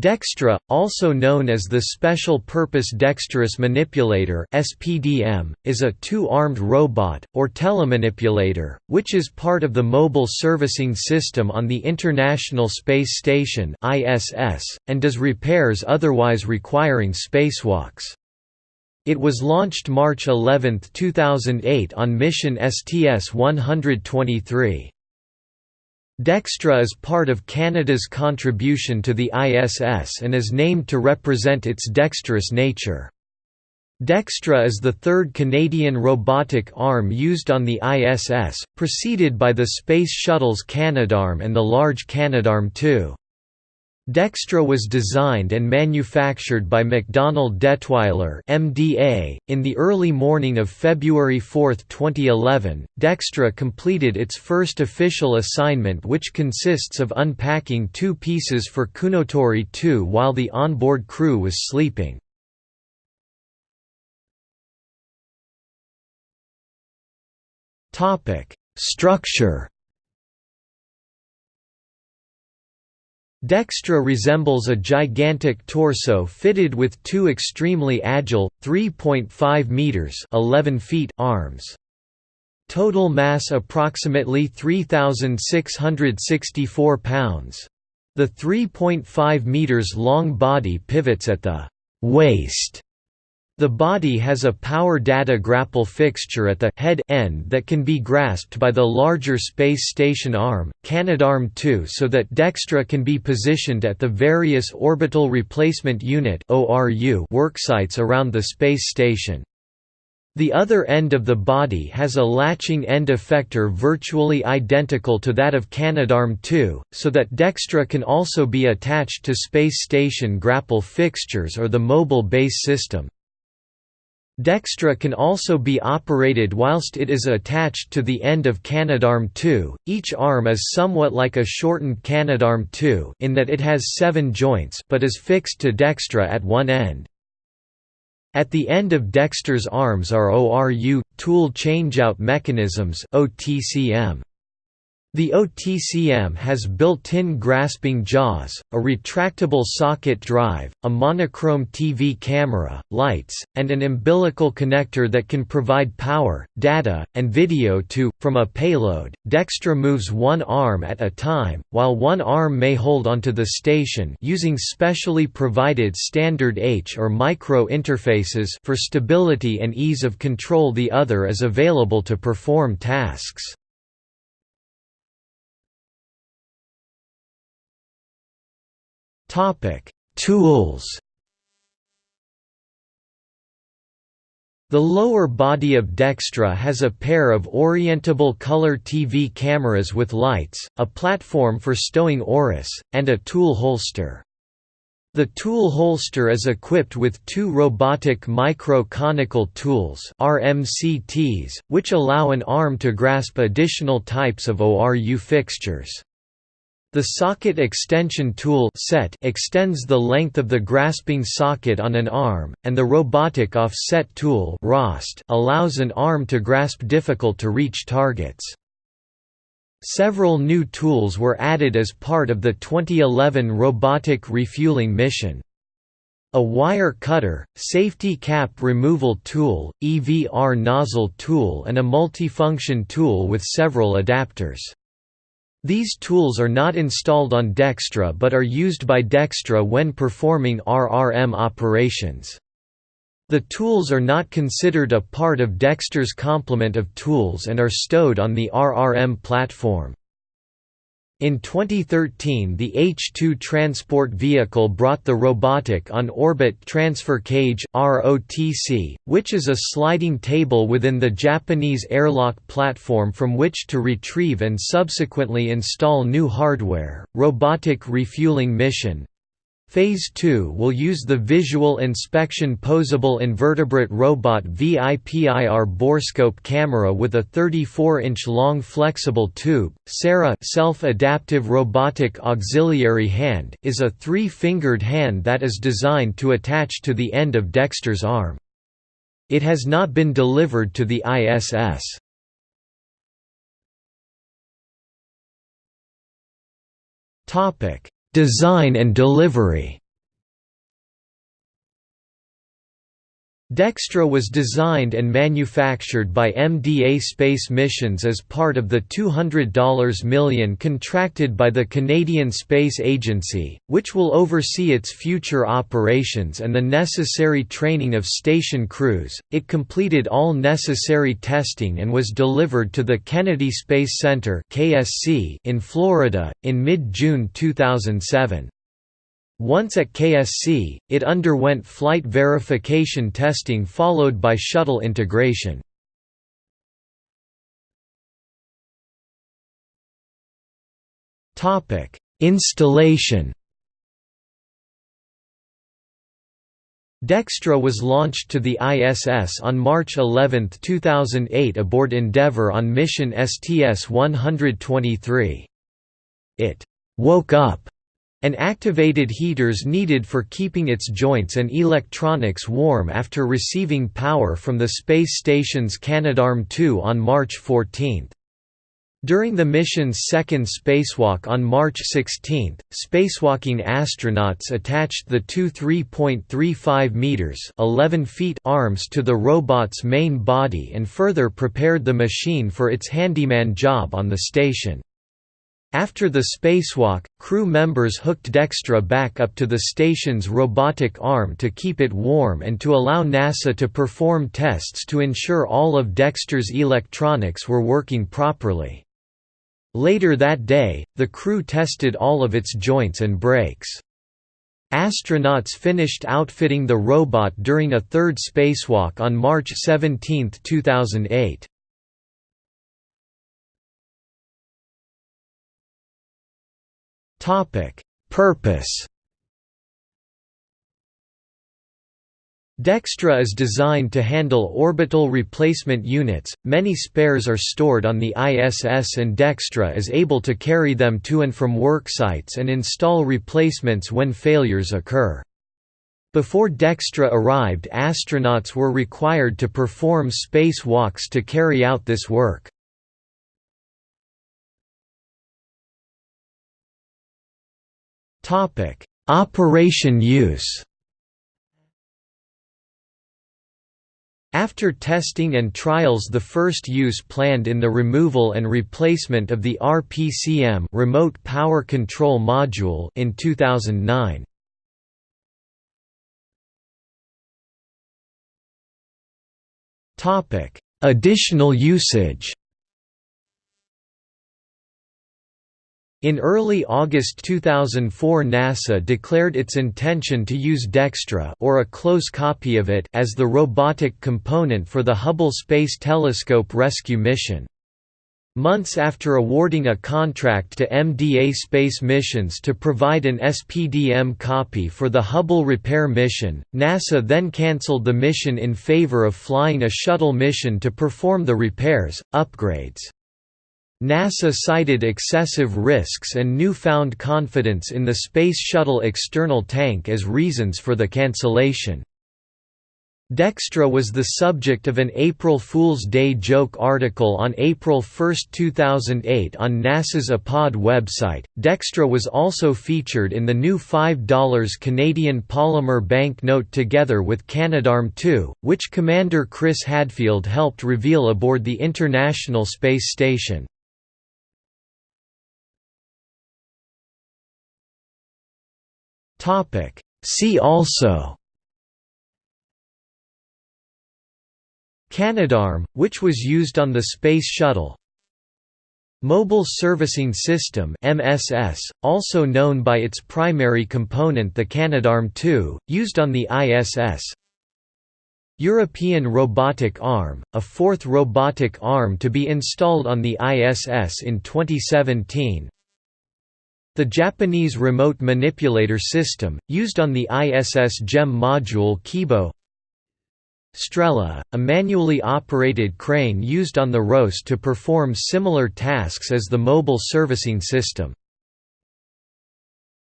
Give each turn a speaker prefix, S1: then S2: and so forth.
S1: Dextre, also known as the Special Purpose Dexterous Manipulator (SPDM), is a two-armed robot or telemanipulator, which is part of the Mobile Servicing System on the International Space Station (ISS) and does repairs otherwise requiring spacewalks. It was launched March 11, 2008 on mission STS-123. Dextre is part of Canada's contribution to the ISS and is named to represent its dexterous nature. Dextre is the third Canadian robotic arm used on the ISS, preceded by the Space Shuttle's Canadarm and the Large Canadarm2. Dextre was designed and manufactured by MacDonald Dettwiler (MDA). In the early morning of February 4, 2011, Dextre completed its first official assignment which consists of unpacking two pieces for Kounotori 2 while the onboard crew was sleeping. Topic: Structure Dextre resembles a gigantic torso fitted with two extremely agile, 3.5 meters (11 feet) arms. Total mass approximately 3664 pounds. The 3.5 meters long body pivots at the waist the body has a power data grapple fixture at the head end that can be grasped by the larger space station arm, Canadarm2 so that Dextre can be positioned at the various Orbital Replacement Unit worksites around the space station. The other end of the body has a latching end effector virtually identical to that of Canadarm2, so that Dextre can also be attached to space station grapple fixtures or the mobile base system. Dextre can also be operated whilst it is attached to the end of Canadarm2. Each arm is somewhat like a shortened Canadarm2 in that it has seven joints but is fixed to Dextre at one end. At the end of Dextre's arms are ORU tool changeout mechanisms (OTCM). The OTCM has built-in grasping jaws, a retractable socket drive, a monochrome TV camera, lights, and an umbilical connector that can provide power, data, and video to, from a payload. Dextre moves one arm at a time, while one arm may hold onto the station using specially provided standard H or micro interfaces for stability and ease of control the other is available to perform tasks. Topic: Tools. The lower body of Dextre has a pair of orientable color TV cameras with lights, a platform for stowing ORUs, and a tool holster. The tool holster is equipped with two robotic micro-conical tools RMCTs, which allow an arm to grasp additional types of ORU fixtures. The socket extension tool set extends the length of the grasping socket on an arm, and the robotic offset tool ROST allows an arm to grasp difficult-to-reach targets. Several new tools were added as part of the 2011 robotic refueling mission. A wire cutter, safety cap removal tool, EVR nozzle tool and a multifunction tool with several adapters. These tools are not installed on Dextre but are used by Dextre when performing RRM operations. The tools are not considered a part of Dextre's complement of tools and are stowed on the RRM platform. In 2013 the H-2 transport vehicle brought the Robotic On-Orbit Transfer Cage which is a sliding table within the Japanese airlock platform from which to retrieve and subsequently install new hardware. Robotic Refueling Mission Phase 2 will use the Visual Inspection Posable Invertebrate Robot VIPIR borescope camera with a 34-inch long flexible tube. SARA self-adaptive robotic auxiliary hand is a three-fingered hand that is designed to attach to the end of Dextre's arm. It has not been delivered to the ISS. Topic: Design and delivery Dextre was designed and manufactured by MDA Space Missions as part of the $200 million contracted by the Canadian Space Agency, which will oversee its future operations and the necessary training of station crews. It completed all necessary testing and was delivered to the Kennedy Space Center (KSC) in Florida in mid-June 2007. Once at KSC, it underwent flight verification testing followed by shuttle integration. Installation Dextre was launched to the ISS on March 11, 2008 aboard Endeavour on mission STS-123. It «woke up» and activated heaters needed for keeping its joints and electronics warm after receiving power from the space station's Canadarm2 on March 14. During the mission's second spacewalk on March 16, spacewalking astronauts attached the two 3.35 meters (11 feet) arms to the robot's main body and further prepared the machine for its handyman job on the station. After the spacewalk, crew members hooked Dextre back up to the station's robotic arm to keep it warm and to allow NASA to perform tests to ensure all of Dextre's electronics were working properly. Later that day, the crew tested all of its joints and brakes. Astronauts finished outfitting the robot during a third spacewalk on March 17, 2008. Topic: Purpose. Dextre is designed to handle orbital replacement units. Many spares are stored on the ISS and Dextre is able to carry them to and from worksites and install replacements when failures occur. Before Dextre arrived astronauts were required to perform spacewalks to carry out this work. Operation use. After testing and trials the first use planned in the removal and replacement of the RPCM remote power control module in 2009. Topic: Additional usage. In early August 2004 NASA declared its intention to use Dextre or a close copy of it as the robotic component for the Hubble Space Telescope rescue mission. Months after awarding a contract to MDA Space Missions to provide an SPDM copy for the Hubble repair mission, NASA then cancelled the mission in favor of flying a shuttle mission to perform the repairs, upgrades. NASA cited excessive risks and newfound confidence in the Space Shuttle external tank as reasons for the cancellation. Dextre was the subject of an April Fool's Day joke article on April 1, 2008 on NASA's APOD website. Dextre was also featured in the new $5 Canadian polymer banknote together with Canadarm2, which Commander Chris Hadfield helped reveal aboard the International Space Station. Topic. See also. Canadarm, which was used on the Space Shuttle. Mobile Servicing System MSS, also known by its primary component the Canadarm2, used on the ISS European Robotic Arm, a fourth robotic arm to be installed on the ISS in 2017 the Japanese Remote Manipulator System, used on the ISS JEM module Kibo Strela, a manually operated crane used on the ROS to perform similar tasks as the Mobile Servicing System.